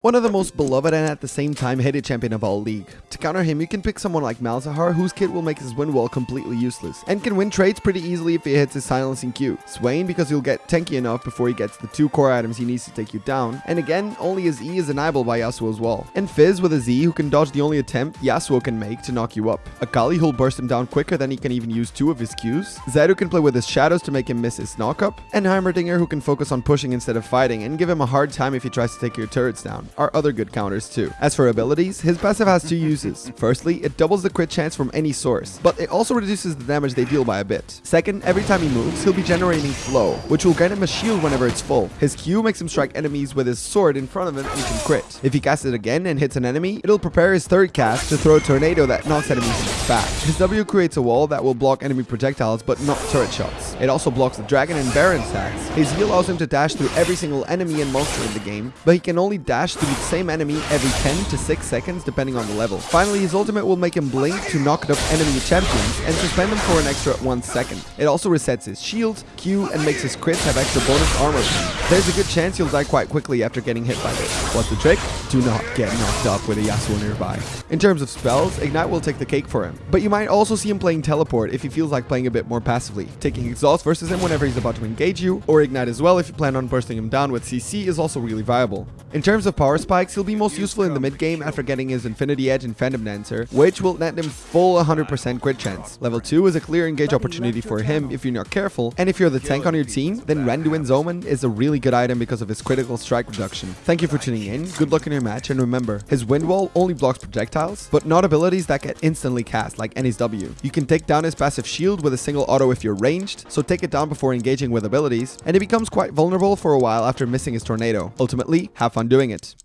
One of the most beloved and at the same time hated champion of all League. To counter him, you can pick someone like Malzahar, whose kit will make his wind wall completely useless, and can win trades pretty easily if he hits his silencing Q. Swain, because he'll get tanky enough before he gets the two core items he needs to take you down, and again, only his E is enabled by Yasuo as well. And Fizz with a Z, who can dodge the only attempt Yasuo can make to knock you up. Akali, who'll burst him down quicker than he can even use two of his Qs. Zed, who can play with his shadows to make him miss his knock-up, and Heimerdinger, who can focus on pushing instead of fighting, and give him a hard time if he tries to take your turrets down, are other good counters too. As for abilities, his passive has two uses. Firstly, it doubles the crit chance from any source, but it also reduces the damage they deal by a bit. Second, every time he moves, he'll be generating flow, which will grant him a shield whenever it's full. His Q makes him strike enemies with his sword in front of him and can crit. If he casts it again and hits an enemy, it'll prepare his third cast to throw a tornado that knocks enemies back. His W creates a wall that will block enemy projectiles but not turret shots. It also blocks the dragon and baron stacks. His E allows him to dash through every single enemy and monster in the game, but he can only dash through the same enemy every 10 to 6 seconds depending on the level. Finally, his ultimate will make him blink to knock up enemy champions and suspend them for an extra 1 second. It also resets his shield, Q, and makes his crits have extra bonus armor. There's a good chance you'll die quite quickly after getting hit by this. What's the trick? Do not get knocked up with a Yasuo nearby. In terms of spells, Ignite will take the cake for him, but you might also see him playing Teleport if he feels like playing a bit more passively. Taking Exhaust versus him whenever he's about to engage you, or Ignite as well if you plan on bursting him down with CC is also really viable. In terms of power spikes, he'll be most useful in the mid game after getting his Infinity Edge and Phantom Dancer, which will net him full 100% crit chance. Level 2 is a clear engage opportunity for him if you're not careful, and if you're the tank on your team, then Randuin's Omen is a really good item because of his critical strike reduction. Thank you for tuning in, good luck in your match, and remember, his Wind Wall only blocks projectiles, but not abilities that get instantly cast, like Annie's W. You can take down his passive shield with a single auto if you're ranged, so take it down before engaging with abilities, and he becomes quite vulnerable for a while after missing his tornado. Ultimately, have fun doing it.